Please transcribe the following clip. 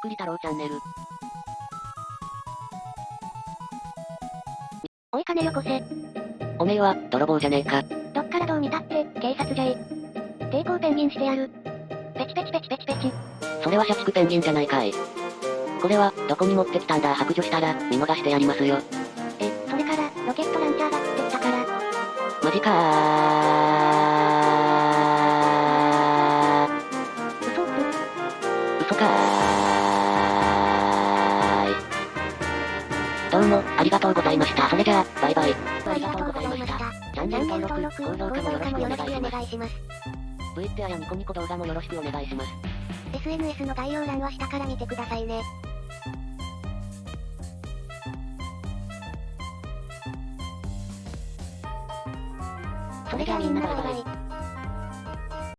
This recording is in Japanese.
くり太郎チャンネル。おい金よこせ。おめえは、泥棒じゃねえか。どっからどう見たって、警察じゃい。抵抗ペンギンしてやる。ペチペチペチペチペチ。それは社畜ペンギンじゃないかい。これは、どこに持ってきたんだ白状したら、見逃してやりますよ。え、それから、ロケットランチャーが降ってきたから。マジかー。嘘かーどうも、ありがとうございました。それじゃあ、バイバイ。ありがとうございました。チャンネル登録、高評価もよろしくお願いしおます。願いします。Twitter やニコニコ動画もよろしくお願いします。SNS の概要欄は下から見てくださいね。それじゃあみんなバイバイ。